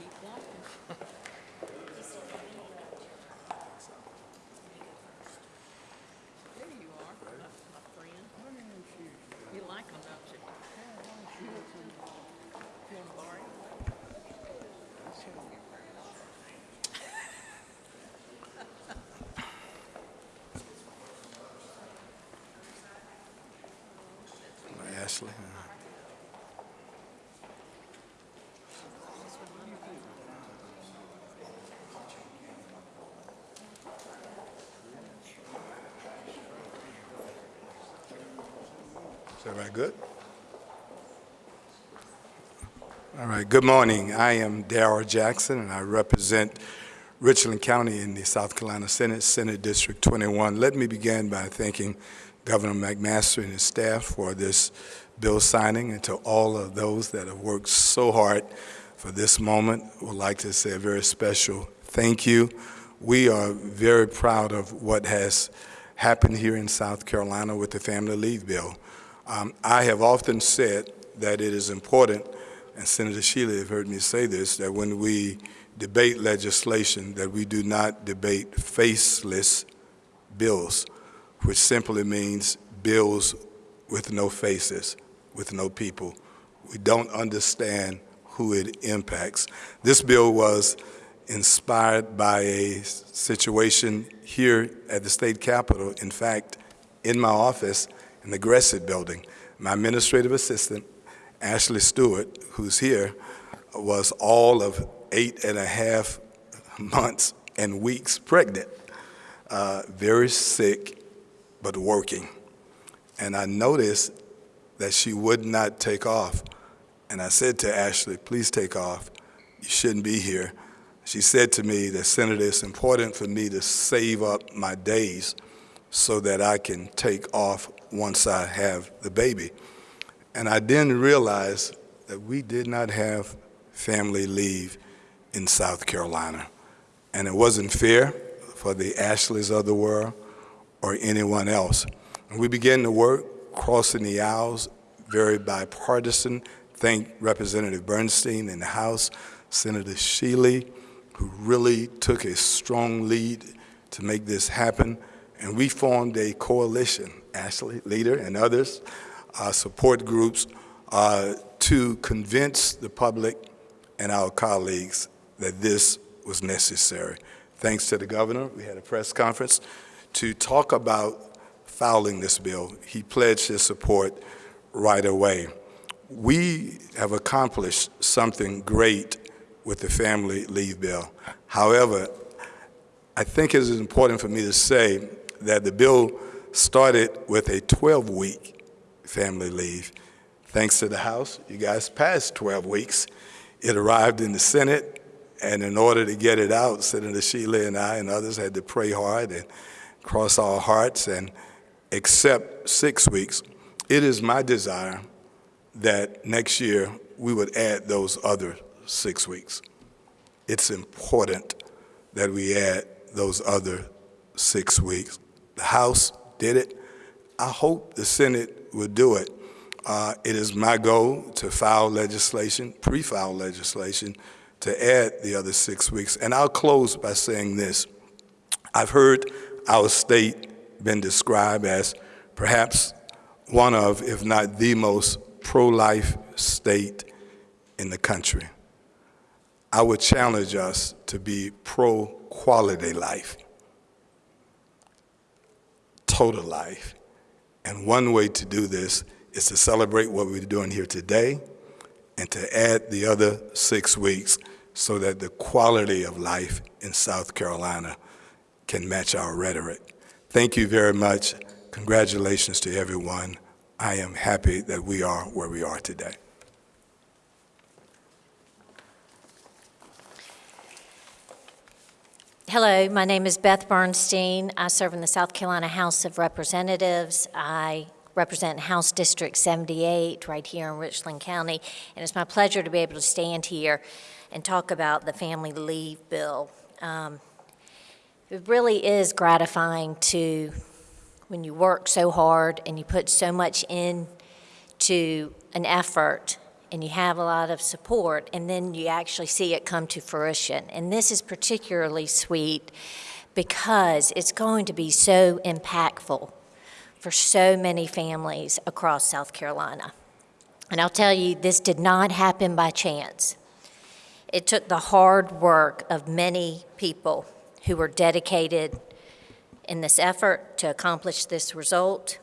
Keep walking. There you are, my, my friend. You like them, don't you? You want to borrow? Ashley. Good? All right, good morning. I am Darrell Jackson, and I represent Richland County in the South Carolina Senate, Senate District 21. Let me begin by thanking Governor McMaster and his staff for this bill signing, and to all of those that have worked so hard for this moment, would like to say a very special thank you. We are very proud of what has happened here in South Carolina with the Family Leave Bill. Um, I have often said that it is important, and Senator Shealy have heard me say this, that when we debate legislation, that we do not debate faceless bills, which simply means bills with no faces, with no people. We don't understand who it impacts. This bill was inspired by a situation here at the state capitol. In fact, in my office in the Gressette building, my administrative assistant, Ashley Stewart, who's here, was all of eight and a half months and weeks pregnant, uh, very sick, but working. And I noticed that she would not take off. And I said to Ashley, please take off. You shouldn't be here. She said to me that, Senator, it's important for me to save up my days so that I can take off once I have the baby. And I then realized that we did not have family leave in South Carolina. And it wasn't fair for the Ashleys of the world or anyone else. And we began to work, crossing the aisles, very bipartisan. Thank Representative Bernstein in the House, Senator Shealy, who really took a strong lead to make this happen. And we formed a coalition, Ashley, leader, and others, uh, support groups, uh, to convince the public and our colleagues that this was necessary. Thanks to the governor, we had a press conference to talk about fouling this bill. He pledged his support right away. We have accomplished something great with the family leave bill. However, I think it is important for me to say that the bill started with a 12-week family leave. Thanks to the House, you guys passed 12 weeks. It arrived in the Senate, and in order to get it out, Senator Shealy and I and others had to pray hard and cross our hearts and accept six weeks. It is my desire that next year we would add those other six weeks. It's important that we add those other six weeks. The House did it. I hope the Senate will do it. Uh, it is my goal to file legislation, pre-file legislation, to add the other six weeks. And I'll close by saying this. I've heard our state been described as perhaps one of, if not the most pro-life state in the country. I would challenge us to be pro-quality life, total life. And one way to do this is to celebrate what we're doing here today and to add the other six weeks so that the quality of life in South Carolina can match our rhetoric. Thank you very much. Congratulations to everyone. I am happy that we are where we are today. Hello, my name is Beth Bernstein. I serve in the South Carolina House of Representatives. I represent House District 78 right here in Richland County, and it's my pleasure to be able to stand here and talk about the Family Leave Bill. Um, It really is gratifying to, when you work so hard and you put so much into an effort, and you have a lot of support, and then you actually see it come to fruition. And this is particularly sweet because it's going to be so impactful for so many families across South Carolina. And I'll tell you, this did not happen by chance. It took the hard work of many people who were dedicated in this effort to accomplish this result.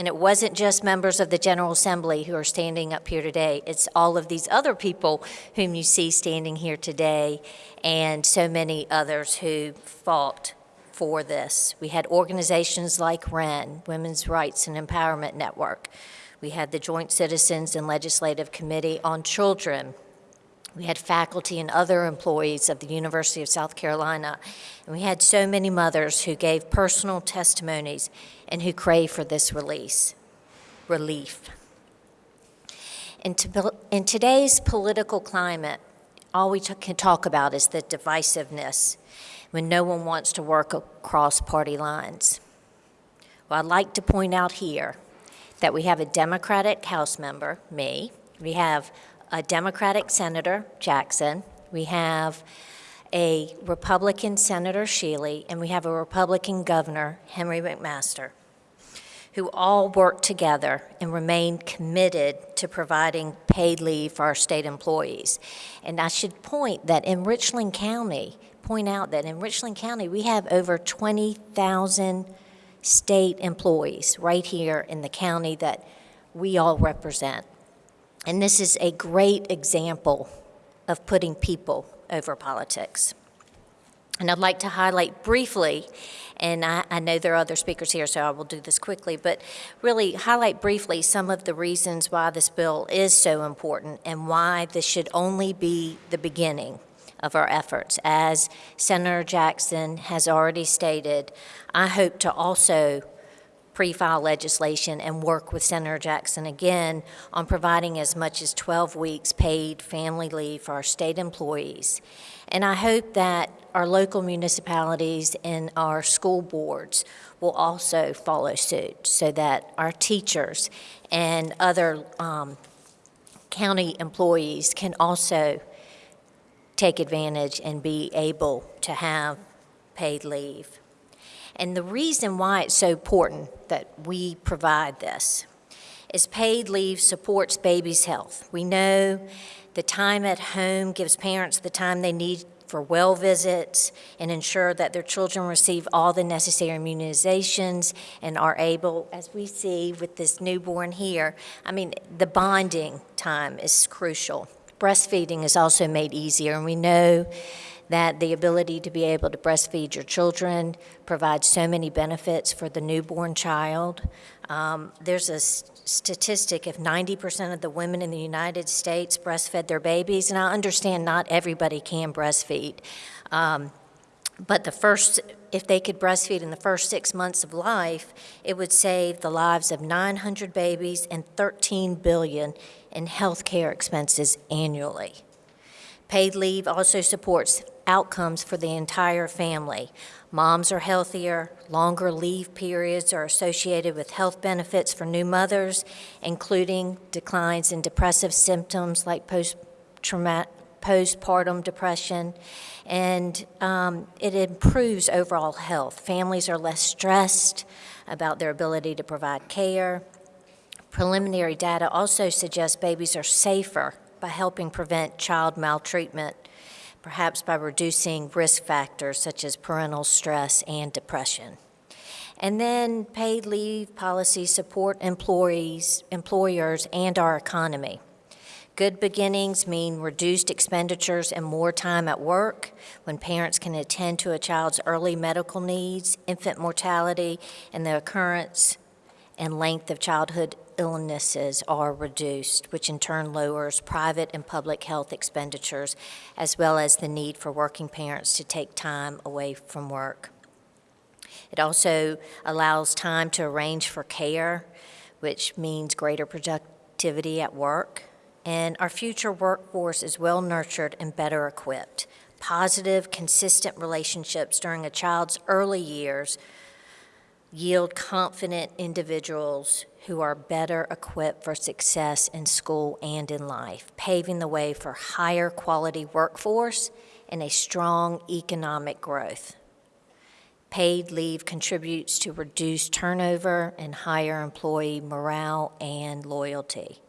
And it wasn't just members of the General Assembly who are standing up here today. It's all of these other people whom you see standing here today and so many others who fought for this. We had organizations like WREN, Women's Rights and Empowerment Network. We had the Joint Citizens and Legislative Committee on Children. We had faculty and other employees of the University of South Carolina. And we had so many mothers who gave personal testimonies and who crave for this release, relief. In, to, in today's political climate, all we can talk about is the divisiveness when no one wants to work across party lines. Well, I'd like to point out here that we have a Democratic House member, me, we have a Democratic Senator, Jackson, we have a Republican Senator, Shealy, and we have a Republican Governor, Henry McMaster, who all work together and remain committed to providing paid leave for our state employees. And I should point that in Richland County, point out that in Richland County, we have over 20,000 state employees right here in the county that we all represent. And this is a great example of putting people over politics. And I'd like to highlight briefly, and I, I, know there are other speakers here, so I will do this quickly, but really highlight briefly some of the reasons why this bill is so important and why this should only be the beginning of our efforts. As Senator Jackson has already stated, I hope to also pre-file legislation and work with Senator Jackson again on providing as much as 12 weeks paid family leave for our state employees. And I hope that our local municipalities and our school boards will also follow suit so that our teachers and other um, county employees can also take advantage and be able to have paid leave. And the reason why it's so important that we provide this is paid leave supports babies' health. We know the time at home gives parents the time they need for well visits and ensure that their children receive all the necessary immunizations and are able, as we see with this newborn here, I mean, the bonding time is crucial. Breastfeeding is also made easier, and we know that the ability to be able to breastfeed your children provides so many benefits for the newborn child. Um, there's a statistic if 90% of the women in the United States breastfed their babies, and I understand not everybody can breastfeed. Um, but the first, if they could breastfeed in the first six months of life, it would save the lives of 900 babies and 13 billion in health care expenses annually. Paid leave also supports outcomes for the entire family. Moms are healthier, longer leave periods are associated with health benefits for new mothers, including declines in depressive symptoms like postpartum depression, and um, it improves overall health. Families are less stressed about their ability to provide care. Preliminary data also suggests babies are safer by helping prevent child maltreatment, perhaps by reducing risk factors such as parental stress and depression. And then paid leave policies support employees, employers and our economy. Good beginnings mean reduced expenditures and more time at work when parents can attend to a child's early medical needs, infant mortality, and the occurrence and length of childhood illnesses are reduced, which in turn lowers private and public health expenditures, as well as the need for working parents to take time away from work. It also allows time to arrange for care, which means greater productivity at work. And our future workforce is well nurtured and better equipped. Positive, consistent relationships during a child's early years yield confident individuals who are better equipped for success in school and in life, paving the way for higher quality workforce and a strong economic growth. Paid leave contributes to reduced turnover and higher employee morale and loyalty.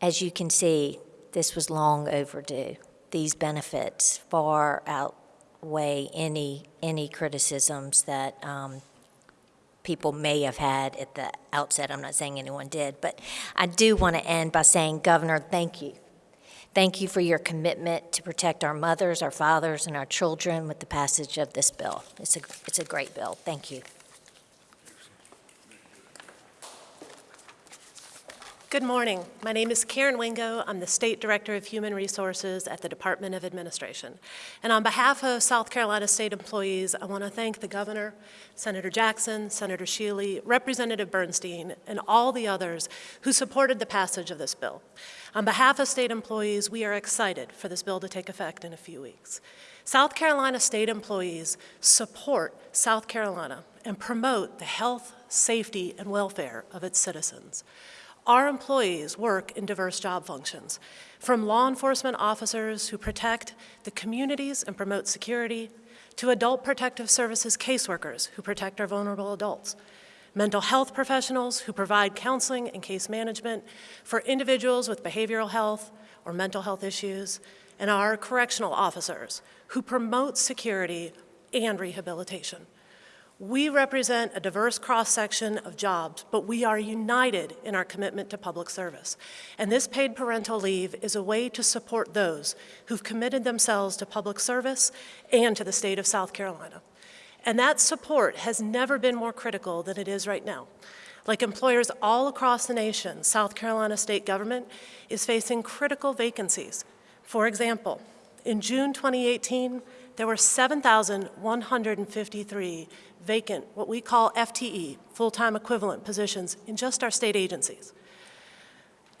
As you can see, this was long overdue. These benefits far outweigh any, any criticisms that um, people may have had at the outset. I'm not saying anyone did, but I do want to end by saying, Governor, thank you. Thank you for your commitment to protect our mothers, our fathers, and our children with the passage of this bill. It's a, it's a great bill. Thank you. Good morning. My name is Karen Wingo. I'm the State Director of Human Resources at the Department of Administration. And on behalf of South Carolina state employees, I want to thank the Governor, Senator Jackson, Senator Shealy, Representative Bernstein, and all the others who supported the passage of this bill. On behalf of state employees, we are excited for this bill to take effect in a few weeks. South Carolina state employees support South Carolina and promote the health, safety, and welfare of its citizens. Our employees work in diverse job functions, from law enforcement officers who protect the communities and promote security, to adult protective services caseworkers who protect our vulnerable adults, mental health professionals who provide counseling and case management for individuals with behavioral health or mental health issues, and our correctional officers who promote security and rehabilitation. We represent a diverse cross-section of jobs, but we are united in our commitment to public service. And this paid parental leave is a way to support those who've committed themselves to public service and to the state of South Carolina. And that support has never been more critical than it is right now. Like employers all across the nation, South Carolina state government is facing critical vacancies. For example, in June 2018, there were 7,153 vacant, what we call FTE, full-time equivalent positions in just our state agencies.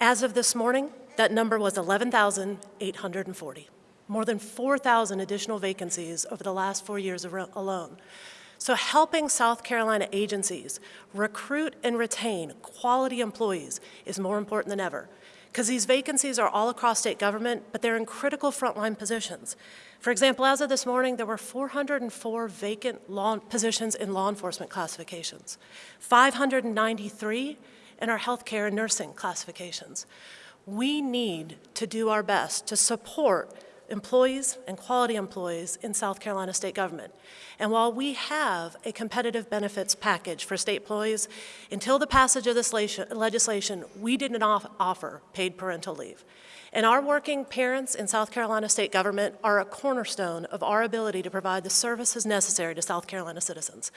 As of this morning, that number was 11,840, more than 4,000 additional vacancies over the last four years alone. So helping South Carolina agencies recruit and retain quality employees is more important than ever because these vacancies are all across state government, but they're in critical frontline positions. For example, as of this morning, there were 404 vacant law positions in law enforcement classifications, 593 in our healthcare and nursing classifications. We need to do our best to support employees and quality employees in South Carolina state government. And while we have a competitive benefits package for state employees, until the passage of this legislation, we did not offer paid parental leave. And our working parents in South Carolina state government are a cornerstone of our ability to provide the services necessary to South Carolina citizens.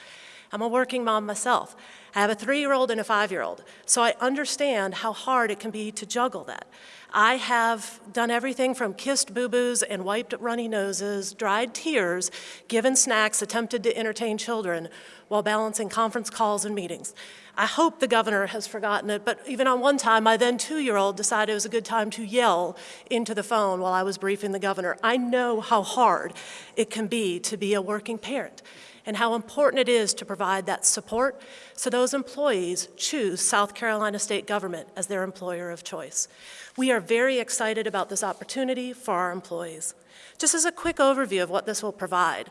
I'm a working mom myself. I have a three-year-old and a five-year-old, so I understand how hard it can be to juggle that. I have done everything from kissed boo-boos and wiped runny noses, dried tears, given snacks, attempted to entertain children while balancing conference calls and meetings. I hope the governor has forgotten it, but even on one time, my then two-year-old decided it was a good time to yell into the phone while I was briefing the governor. I know how hard it can be to be a working parent and how important it is to provide that support so those employees choose South Carolina state government as their employer of choice. We are very excited about this opportunity for our employees. Just as a quick overview of what this will provide,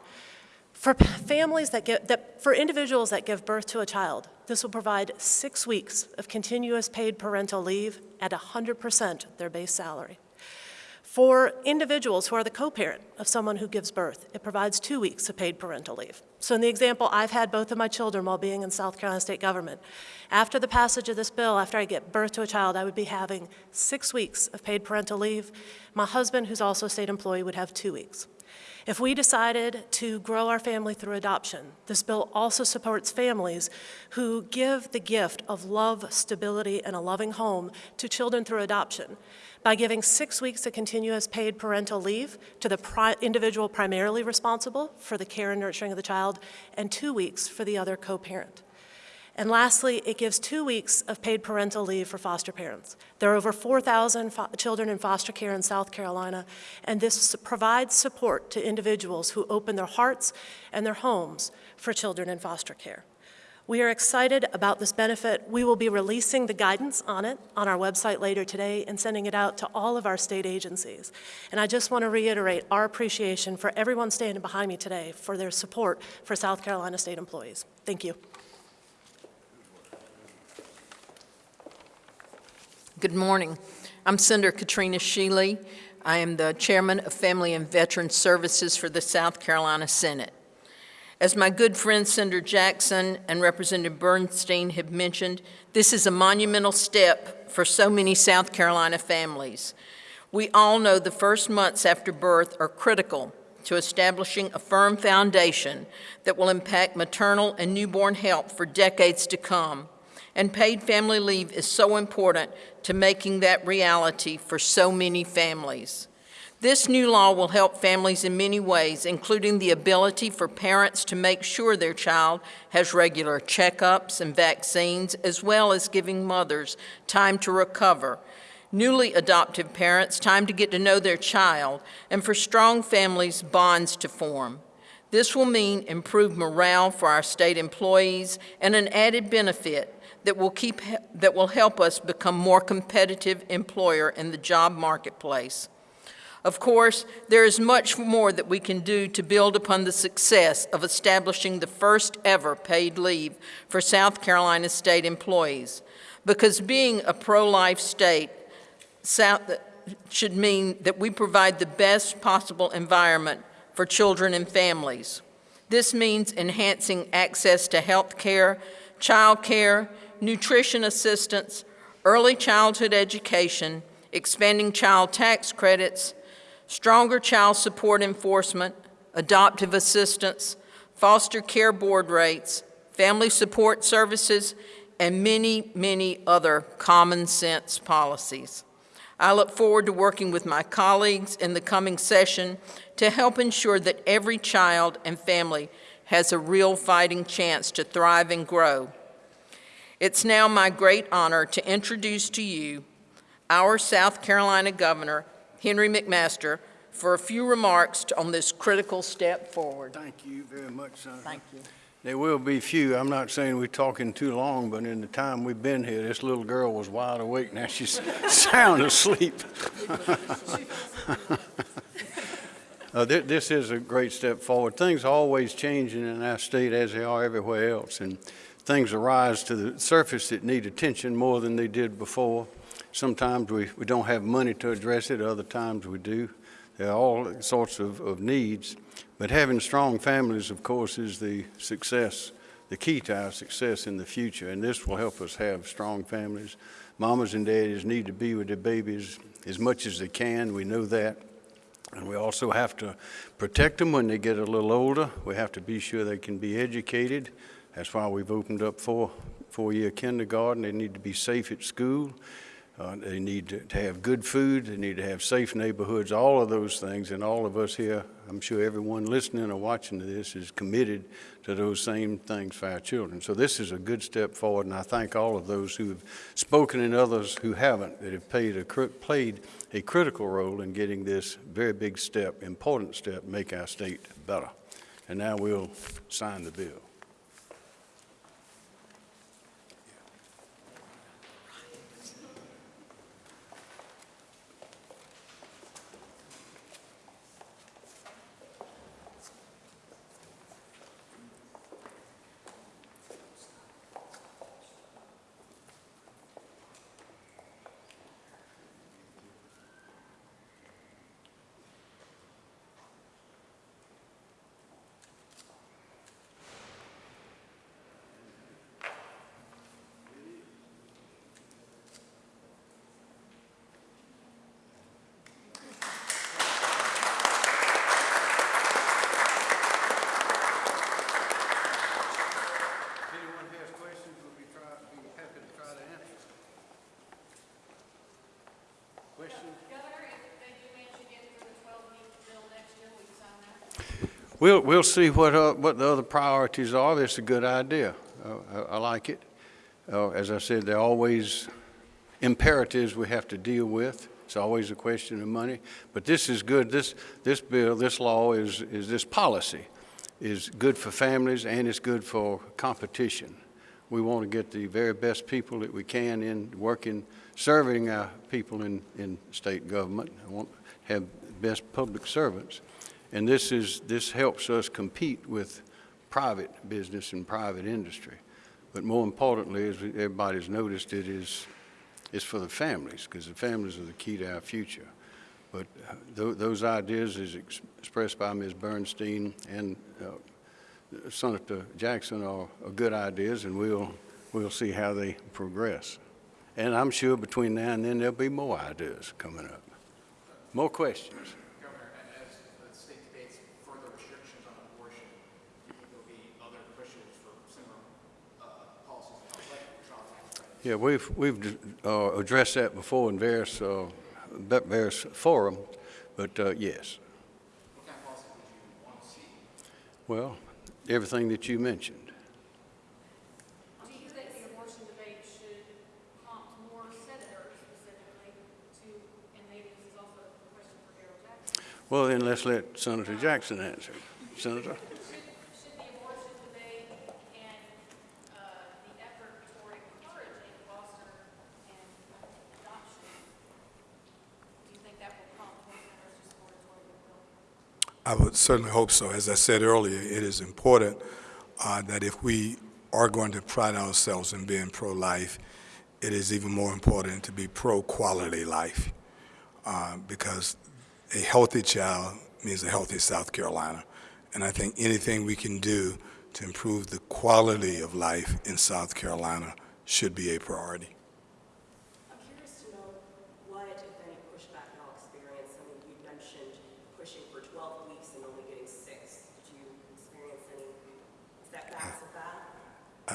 for families that get, that, for individuals that give birth to a child, this will provide six weeks of continuous paid parental leave at 100% their base salary. For individuals who are the co-parent of someone who gives birth, it provides two weeks of paid parental leave. So in the example, I've had both of my children while being in South Carolina state government. After the passage of this bill, after I get birth to a child, I would be having six weeks of paid parental leave. My husband, who's also a state employee, would have two weeks. If we decided to grow our family through adoption, this bill also supports families who give the gift of love, stability, and a loving home to children through adoption by giving six weeks of continuous paid parental leave to the pri individual primarily responsible for the care and nurturing of the child, and two weeks for the other co-parent. And lastly, it gives two weeks of paid parental leave for foster parents. There are over 4,000 fo- children in foster care in South Carolina, and this provides support to individuals who open their hearts and their homes for children in foster care. We are excited about this benefit. We will be releasing the guidance on it on our website later today and sending it out to all of our state agencies. And I just want to reiterate our appreciation for everyone standing behind me today for their support for South Carolina state employees. Thank you. Good morning. I'm Senator Katrina Shealy. I am the Chairman of Family and Veteran Services for the South Carolina Senate. As my good friend Senator Jackson and Representative Bernstein have mentioned, this is a monumental step for so many South Carolina families. We all know the first months after birth are critical to establishing a firm foundation that will impact maternal and newborn health for decades to come. And paid family leave is so important to making that reality for so many families. This new law will help families in many ways, including the ability for parents to make sure their child has regular checkups and vaccines, as well as giving mothers time to recover. Newly adoptive parents, time to get to know their child, and for strong families, bonds to form. This will mean improved morale for our state employees and an added benefit that will keep that will help us become more competitive employer in the job marketplace. Of course, there is much more that we can do to build upon the success of establishing the first ever paid leave for South Carolina state employees. Because being a pro-life state South, should mean that we provide the best possible environment for children and families. This means enhancing access to health care, child care, nutrition assistance, early childhood education, expanding child tax credits, stronger child support enforcement, adoptive assistance, foster care board rates, family support services, and many, many other common sense policies. I look forward to working with my colleagues in the coming session to help ensure that every child and family has a real fighting chance to thrive and grow. It's now my great honor to introduce to you our South Carolina Governor, Henry McMaster, for a few remarks on this critical step forward. Thank you very much, Senator. Thank you. There will be few. I'm not saying we're talking too long, but in the time we've been here, this little girl was wide awake. Now she's sound asleep. Uh, thi- This is a great step forward. Things are always changing in our state as they are everywhere else, and things arise to the surface that need attention more than they did before. Sometimes we, we don't have money to address it, other times we do. There are all sorts of, of needs, but having strong families, of course, is the success, the key to our success in the future, and this will help us have strong families. Mamas and daddies need to be with their babies as much as they can, we know that. And we also have to protect them when they get a little older. We have to be sure they can be educated. That's why we've opened up four, four-year kindergarten. They need to be safe at school. Uh, They need to- have good food, they need to have safe neighborhoods, all of those things, and all of us here, I'm sure everyone listening or watching to this is committed to those same things for our children. So this is a good step forward, and I thank all of those who have spoken and others who haven't, that have a, played a critical role in getting this very big step, important step, make our state better. And now we'll sign the bill. If anyone has questions, we'll be try, be happy to try to answer. Questions? Governor, if they do manage to get through the twelve-week bill next year, will you sign that? We'll, we'll see what, uh, what the other priorities are. That's a good idea. I, I like it. Uh, As I said, there are always imperatives we have to deal with. It's always a question of money. But this is good. This, this bill, this law is, is this policy is good for families and it's good for competition. We want to get the very best people that we can in working, serving our people in, in state government. I want to have best public servants. And this is, this helps us compete with private business and private industry. But more importantly, as everybody's noticed, it is, it's for the families, because the families are the key to our future. But uh, tho- those ideas as ex- expressed by Ms. Bernstein and uh, Senator Jackson are, are good ideas, and we'll, we'll see how they progress. And I'm sure between now and then, there'll be more ideas coming up. More questions? Governor, as the state debates further restrictions on abortion, do you think there'll be other pushes for similar uh, policies, like child tax credit? Yeah, we've, we've uh, addressed that before in various, uh, various forums, but uh, yes. What kind of policy would you want to see? Well, everything that you mentioned. Do you think the abortion debate should prompt more senators to, and maybe this is also a question for Darrell Jackson, Well, then let's let Senator Jackson answer. Senator? should, should the abortion debate and, uh, the effort toward encouraging foster and adoption, do you think that will prompt more senators to support a toward the bill? I would certainly hope so. As I said earlier, it is important uh, that if we are going to pride ourselves in being pro-life, it is even more important to be pro-quality life, uh, because a healthy child means a healthy South Carolina. And I think anything we can do to improve the quality of life in South Carolina should be a priority. I'm curious to know what, if any, pushback y'all experience. I mean, you mentioned pushing for 12 weeks and only getting six. Did you experience any setbacks of that?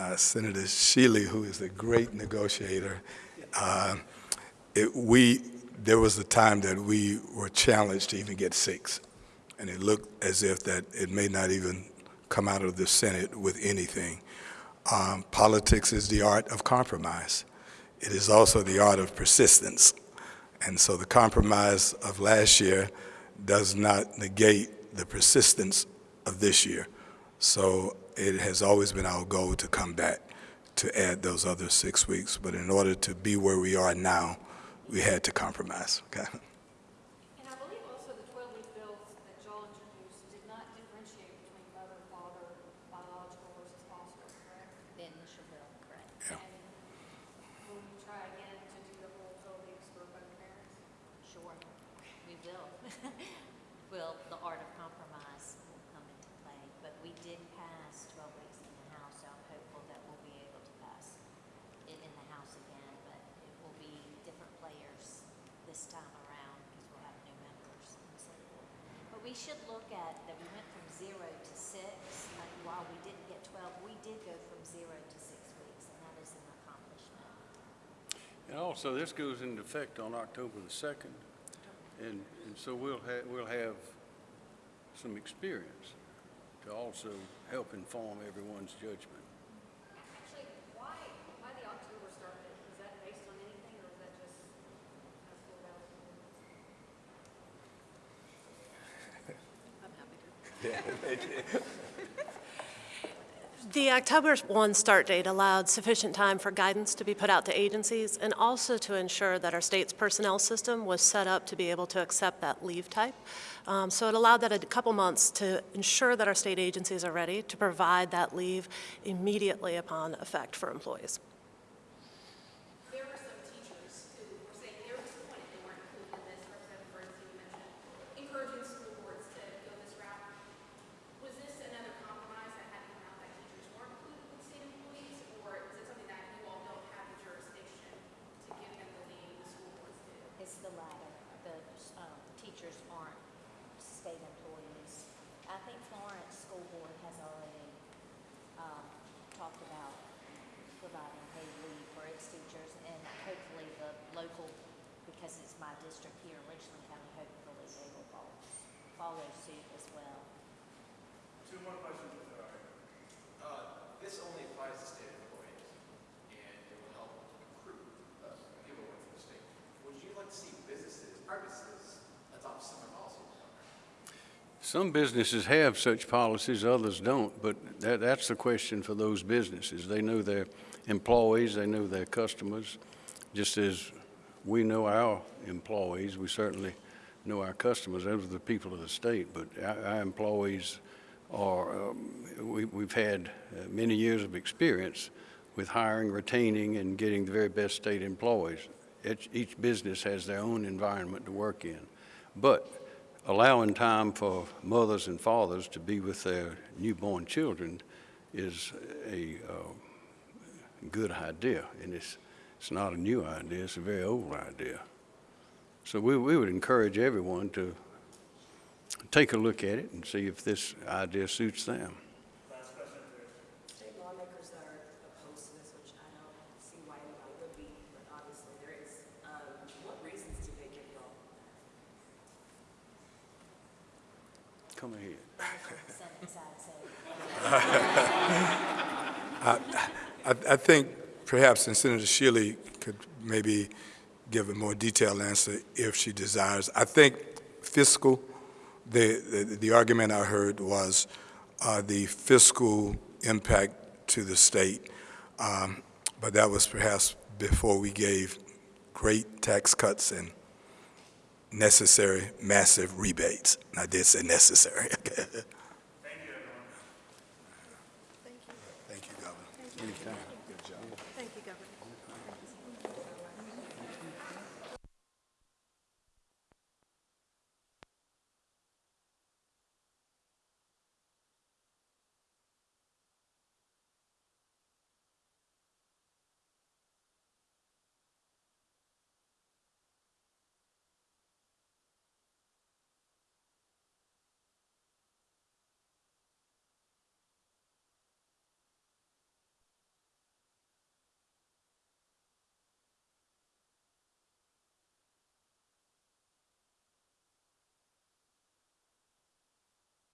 Uh, Senator Shealy, who is a great negotiator, uh, it, we, there was a time that we were challenged to even get six. And it looked as if that it may not even come out of the Senate with anything. Um, politics is the art of compromise. It is also the art of persistence. And so the compromise of last year does not negate the persistence of this year. So it has always been our goal to come back to add those other six weeks. But in order to be where we are now, we had to compromise. Okay? And I believe also the twelve-week bills that y'all introduced did not differentiate between mother, father, biological versus foster. The initial bill, correct. Yeah. And will you try again to do the whole twelve weeks for both parents? Sure, we will. Will, the art of compromise will come into play, but we did pass 12 weeks in the House, so I'm hopeful that we'll be able to pass it in the House again, but it will be different players this time around because we'll have new members and so forth. But we should look at that we went from zero to six, like while we didn't get 12, we did go from zero to six weeks, and that is an accomplishment. And also, this goes into effect on October the 2nd, and, and so we'll have, we'll have some experience to also help inform everyone's judgment. Actually, why, why the October start date? Is that based on anything, or is that just as full out? The October 1 start date allowed sufficient time for guidance to be put out to agencies and also to ensure that our state's personnel system was set up to be able to accept that leave type. Um, So it allowed that a couple months to ensure that our state agencies are ready to provide that leave immediately upon effect for employees. district here in Richland County hopefully they will follow, follow suit as well. Two more questions. Uh, this only applies to state employees and it will help recruit uh, people work for the state. Would you like to see businesses, adopt similar policies? Some businesses have such policies, others don't, but that, that's the question for those businesses. They know their employees, they know their customers, just as we know our employees, we certainly know our customers, those are the people of the state, but our, our employees are, um, we, we've had uh, many years of experience with hiring, retaining, and getting the very best state employees. Each, each business has their own environment to work in. But allowing time for mothers and fathers to be with their newborn children is a uh, good idea, and it's, it's not a new idea, it's a very old idea. So we, we would encourage everyone to take a look at it and see if this idea suits them. Last question is state lawmakers that are opposed to this, which I don't see why anybody would be, but obviously there is, um, what reasons do they give y'all? Come ahead. I, I think perhaps and Senator Shealy could maybe give a more detailed answer if she desires. I think fiscal, the, the, the argument I heard was uh, the fiscal impact to the state, um, but that was perhaps before we gave great tax cuts and necessary massive rebates. I did say necessary. Thank you, everyone. Thank you. Thank you, Governor. Anytime.